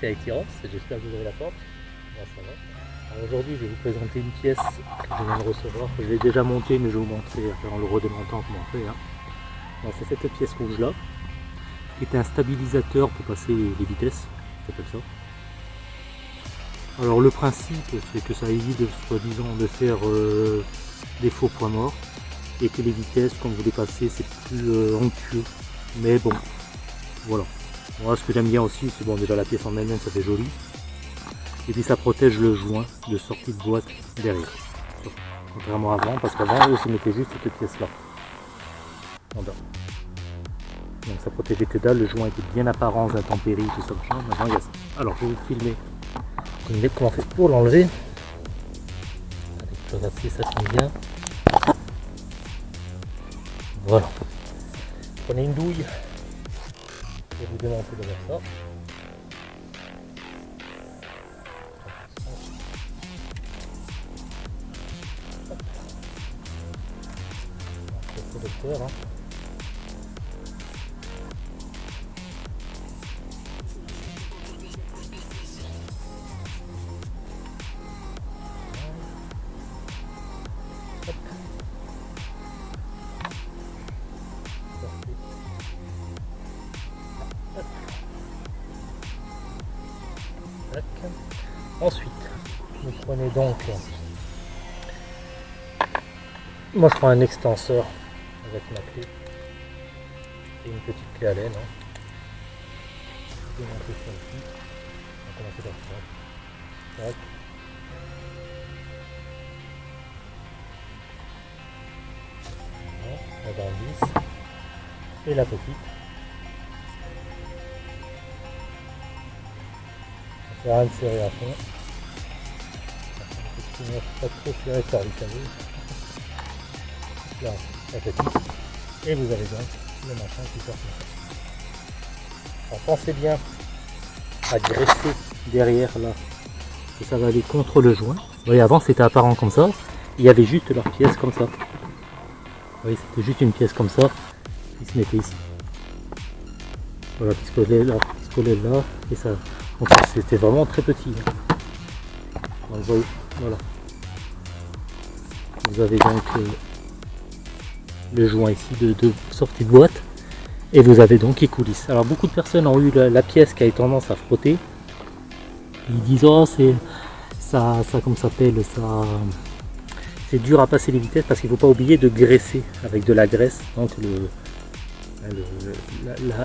c'est avec j'espère que vous avez la porte. aujourd'hui je vais vous présenter une pièce que je viens de recevoir, je l'ai déjà montée mais je vais vous montrer en le redémontant comment on fait. Hein. C'est cette pièce rouge là, qui est un stabilisateur pour passer les vitesses, ça s'appelle ça. Alors le principe c'est que ça évite soi-disant de faire euh, des faux points morts et que les vitesses quand vous les passez c'est plus euh, onctueux. Mais bon, voilà. Ce que j'aime bien aussi c'est bon déjà la pièce en elle-même ça fait joli. Et puis ça protège le joint de sortie de boîte derrière. Contrairement à avant, parce qu'avant eux se mettaient juste cette pièce là. Donc ça protégeait que dalle, le joint était bien apparent, intempéries, tout ça. Maintenant il y a ça. Alors je vais vous filmer comment on fait pour l'enlever. Avec le ça tient bien. Voilà. Prenez une douille et vous démontez de ça. C'est le Ensuite, vous prenez donc, moi je prends un extenseur avec ma clé et une petite clé à laine. Hein. Commencer par ça. Et la petite. Pas trop serré. Et vous avez donc le machin qui sort. Alors pensez bien à graisser derrière là. Ça va aller contre le joint. Vous voyez, avant c'était apparent comme ça. Il y avait juste leur pièce comme ça. Vous voyez, c'était juste une pièce comme ça qui se mettait ici. Voilà, qui se collait là, qui se collait là, et ça, c'était vraiment très petit. Vous avez donc euh, le joint ici de, sortie de boîte et vous avez donc les coulisses. Alors beaucoup de personnes ont eu la, pièce qui a tendance à frotter. Ils disent oh c'est ça, ça comme s'appelle ça c'est dur à passer les vitesses parce qu'il ne faut pas oublier de graisser avec de la graisse donc le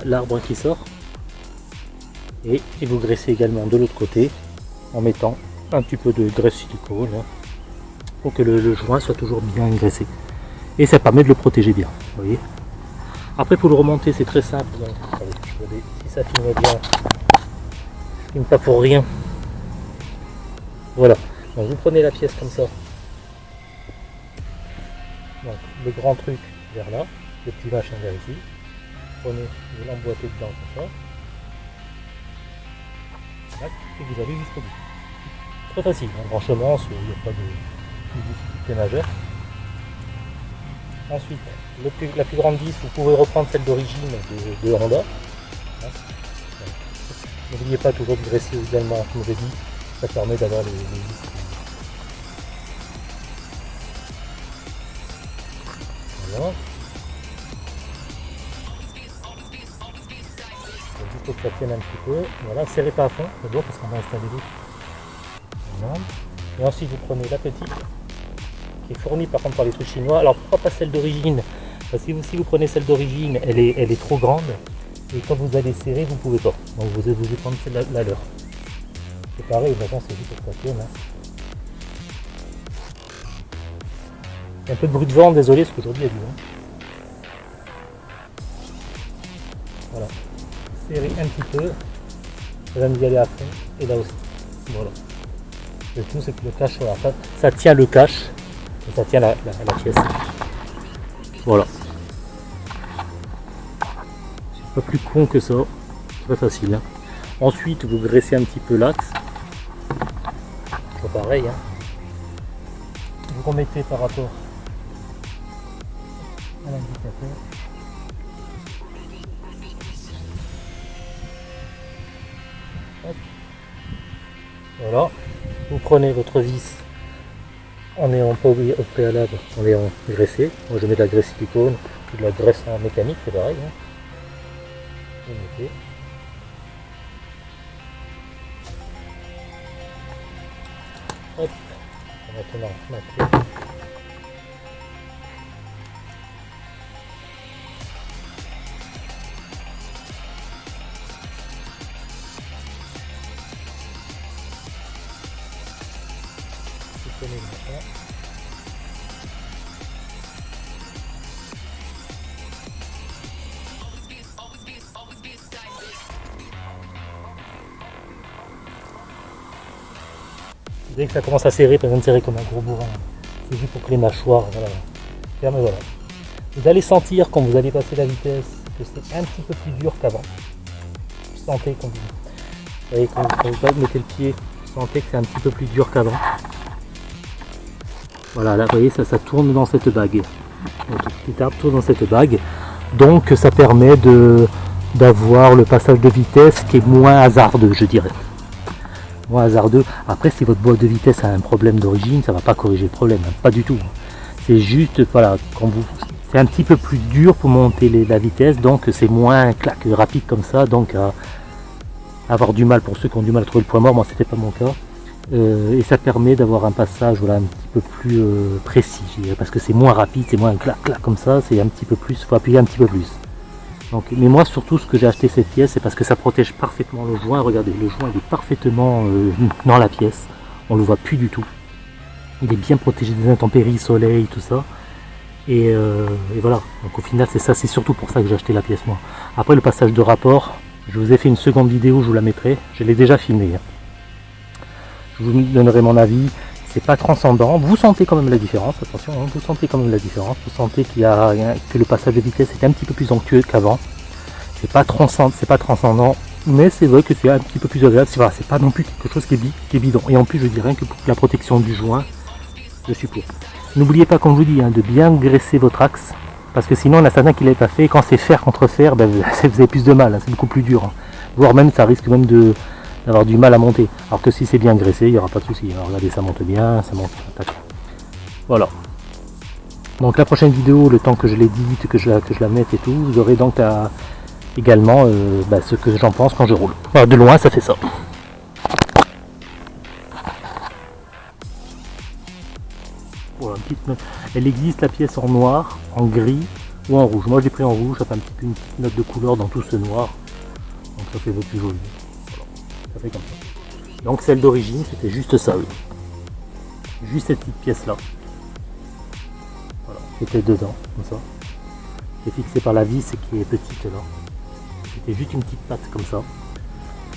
l'arbre qui sort et, vous graissez également de l'autre côté en mettant un petit peu de graisse silicone pour que le, joint soit toujours bien graissé. Et ça permet de le protéger bien vous voyez. Après pour le remonter c'est très simple. Si ça filme bien. Filme pas pour rien. Voilà. Donc vous prenez la pièce comme ça. Le grand truc vers là le petit machin vers ici. Prenez vous l'emboîtez dedans comme ça et vous allez jusqu'au bout. Très facile, un branchement, il n'y a pas de, difficulté majeure. Ensuite, la plus grande vis, vous pouvez reprendre celle d'origine de, Honda. N'oubliez pas toujours de graisser également, comme je dit, ça permet d'avoir les, vis. Voilà. Tienne un petit peu. Voilà, serrez pas à fond, d'abord parce qu'on va installer l'autre. Et ensuite vous prenez la petite, qui est fournie par contre par les trucs chinois. Alors pourquoi pas celle d'origine? Parce que si vous prenez celle d'origine, elle est, elle est trop grande. Et quand vous allez serrer, vous pouvez pas. Donc vous devez prendre celle la, la leur. C'est pareil, maintenant c'est juste pour ça. Hein. Un peu de bruit de vent, désolé, parce qu'aujourd'hui il y a du vent. Voilà un petit peu, va nous aller à fond, et là aussi. Voilà. Le tout c'est que le cache, voilà, ça, ça, tient le cache, ça tient la, la, pièce. Voilà. C'est pas plus con que ça, très facile. Hein. Ensuite vous graissez un petit peu l'axe. pareil. Hein. Vous remettez par rapport à l'indicateur. Voilà. Vous prenez votre vis en ayant pas au préalable, en graissé. Moi je mets de la graisse silicone ou de la graisse en mécanique, c'est pareil. Hein. Maintenant, ma Dès que ça commence à serrer, pas besoin de serrer comme un gros bourrin. C'est juste pour que les mâchoires, voilà. Ferme, voilà. Vous allez sentir quand vous allez passer la vitesse que c'est un petit peu plus dur qu'avant. Sentez quand vous, vous voyez, quand, vous mettez le pied, vous sentez que c'est un petit peu plus dur qu'avant. Voilà, là, vous voyez, ça, ça tourne dans cette bague. Donc, petit tourne dans cette bague. Donc, ça permet d'avoir le passage de vitesse qui est moins hasardeux, je dirais. Moins hasardeux. Après, si votre boîte de vitesse a un problème d'origine, ça va pas corriger le problème, pas du tout. C'est juste, voilà, quand vous, c'est un petit peu plus dur pour monter la vitesse, donc c'est moins clac, rapide comme ça, donc à avoir du mal pour ceux qui ont du mal à trouver le point mort. Moi, c'était pas mon cas. Euh, et ça permet d'avoir un passage voilà, un petit peu plus euh, précis, parce que c'est moins rapide, c'est moins clac clac comme ça, c'est un petit peu plus, il faut appuyer un petit peu plus. Mais moi surtout ce que j'ai acheté cette pièce, c'est parce que ça protège parfaitement le joint, regardez, le joint il est parfaitement euh, dans la pièce, on le voit plus du tout. Il est bien protégé des intempéries, soleil, tout ça. Et, et voilà, donc au final c'est ça, c'est surtout pour ça que j'ai acheté la pièce moi. Après le passage de rapport, je vous ai fait une seconde vidéo, je vous la mettrai, je l'ai déjà filmé. Hein je vous donnerai mon avis, c'est pas transcendant, vous sentez quand même la différence, attention, hein, vous sentez quand même la différence, vous sentez qu'il y a que le passage de vitesse est un petit peu plus onctueux qu'avant, c'est pas transcendant, c'est pas transcendant, mais c'est vrai que c'est un petit peu plus agréable, c'est c'est pas non plus quelque chose qui est, qui est, bidon, et en plus je dirais que pour la protection du joint, je suis pour. N'oubliez pas, comme je vous dis, hein, de bien graisser votre axe, parce que sinon, a certains qui l'est pas fait, quand c'est fer contre fer, ben, vous avez plus de mal, hein, c'est beaucoup plus dur. Voire même, ça risque même de, d'avoir du mal à monter. Alors que si c'est bien graissé, il n'y aura pas de souci. Regardez, ça monte bien, ça monte. Voilà. Donc la prochaine vidéo, le temps que je l'édite, que je, la, que je la mette et tout, vous aurez donc également euh, bah, ce que j'en pense quand je roule. de loin, ça fait ça. Voilà, Elle existe la pièce en noir, en gris ou en rouge. Moi j'ai pris en rouge, ça fait un petit peu une petite note de couleur dans tout ce noir. Donc ça fait le plus joli. Donc celle d'origine, c'était juste ça, Juste cette petite pièce là. Voilà, était dedans, comme ça. C'est fixé par la vis qui est petite là. C'était juste une petite patte comme ça.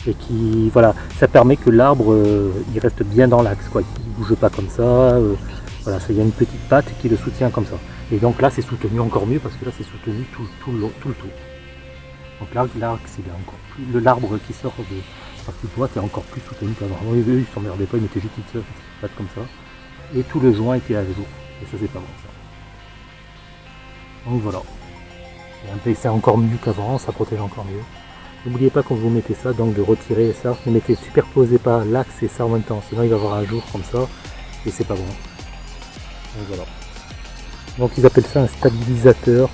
Et qui, voilà, ça permet que l'arbre, euh, il reste bien dans l'axe, quoi. Il bouge pas comme ça. Euh, voilà, il y a une petite patte qui le soutient comme ça. Et donc là, c'est soutenu encore mieux parce que là, c'est soutenu tout, tout, le, tout le tour. Donc là, l'arbre qui sort de, partie droite est encore plus soutenu qu'avant. Eux, ils s'emmerdaient pas, ils mettaient juste une patte comme ça. Et tout le joint était à jour. Et ça, c'est pas bon ça. Donc voilà. C'est encore mieux qu'avant, ça protège encore mieux. N'oubliez pas quand vous mettez ça, donc de retirer ça, ne mettez superposez pas l'axe et ça en même temps, sinon il va avoir un jour comme ça, et c'est pas bon. Donc voilà. Donc ils appellent ça un stabilisateur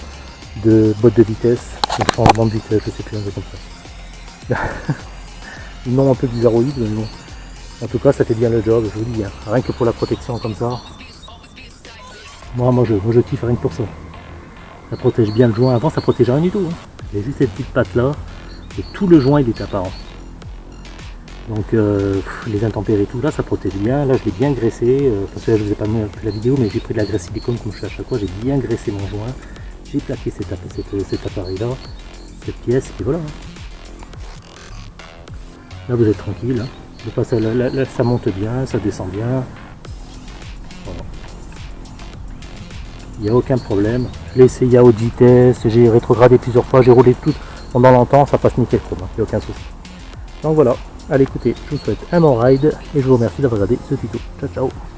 de botte de vitesse, changement de vitesse, je sais plus comme ça. nom un peu bizarroïde, mais bon. En tout cas, ça fait bien le job, je vous dis. Hein. Rien que pour la protection comme ça. Moi, moi, je, moi, je kiffe rien que pour ça. Ça protège bien le joint. Avant, ça protégeait rien du tout. Hein. A juste cette petite patte là. Et tout le joint, il est apparent. Donc, euh, les intempéries, tout là, ça protège bien. Là, je l'ai bien graissé. Euh, parce que là, je vous ai pas mis la vidéo, mais j'ai pris de la graisse silicone comme je fais à chaque fois. J'ai bien graissé mon joint. J'ai plaqué cet, appareil là, cette pièce, et voilà. Hein. Là vous êtes tranquille. Hein. ça monte bien, ça descend bien. Il n'y a aucun problème. Je l'ai essayé à haute vitesse, j'ai rétrogradé plusieurs fois, j'ai roulé tout pendant longtemps, ça passe nickel moi, il n'y a aucun souci. Donc voilà, allez écoutez, je vous souhaite un bon ride et je vous remercie d'avoir regardé ce tuto. Ciao ciao